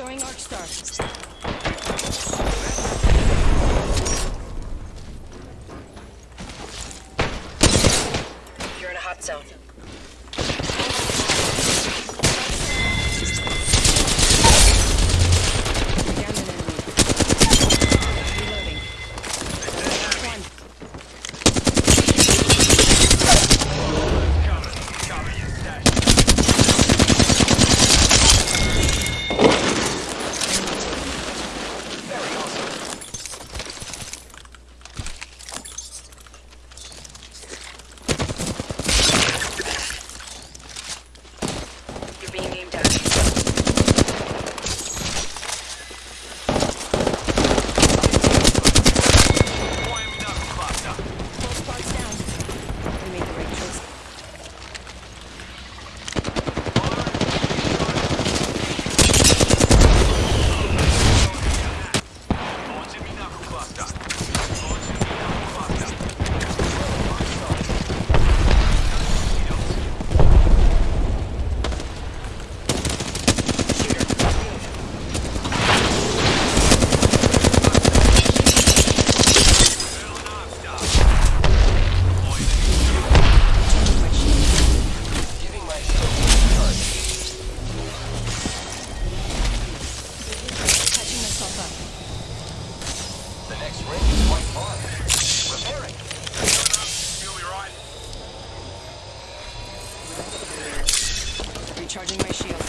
Throwing Arc Star. You're in a hot zone. Recharging my shields.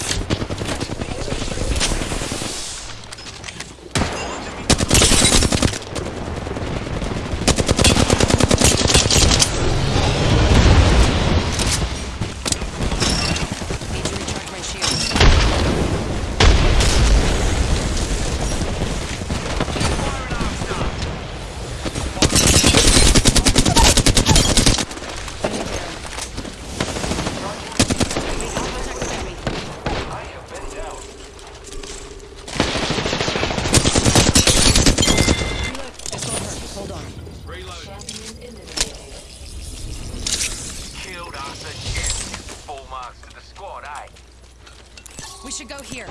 To the squad, eh? We should go here.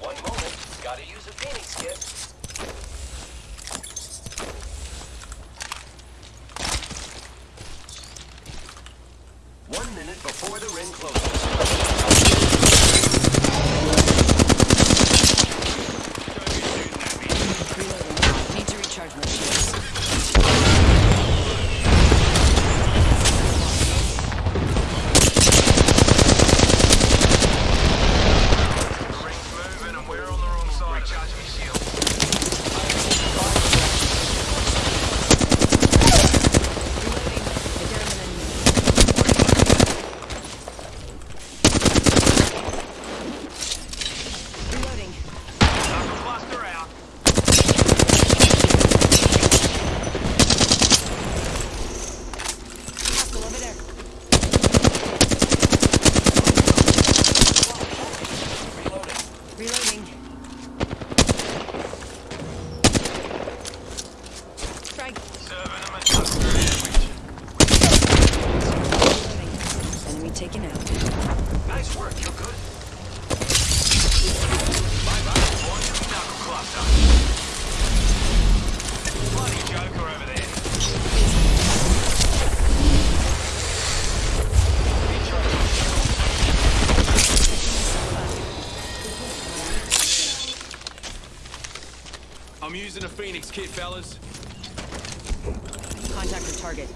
One moment. Gotta use a phoenix kit. One minute before the ring closes. Reloading. Need to recharge my shields. The ring's moving and we're on the wrong side. Recharge me shield. Reloading. I down an enemy. Reloading. Knuckle cluster out. Hostile over there. Reloading. Sandwich. Reloading. Enemy taken out. Nice work, you're good. Bye-bye. Launch me knuckle cluster. I'm using a Phoenix kit, fellas. Contact with target.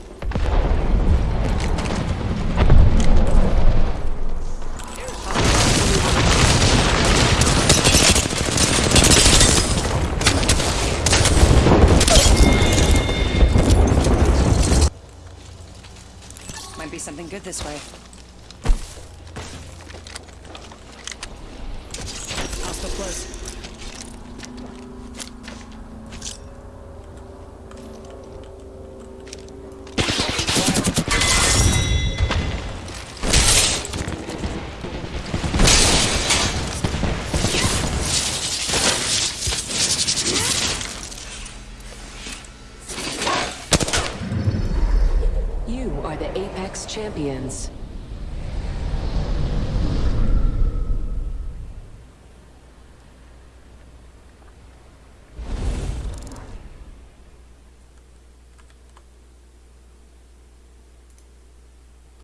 Might be something good this way. Hostile close. Are the Apex champions.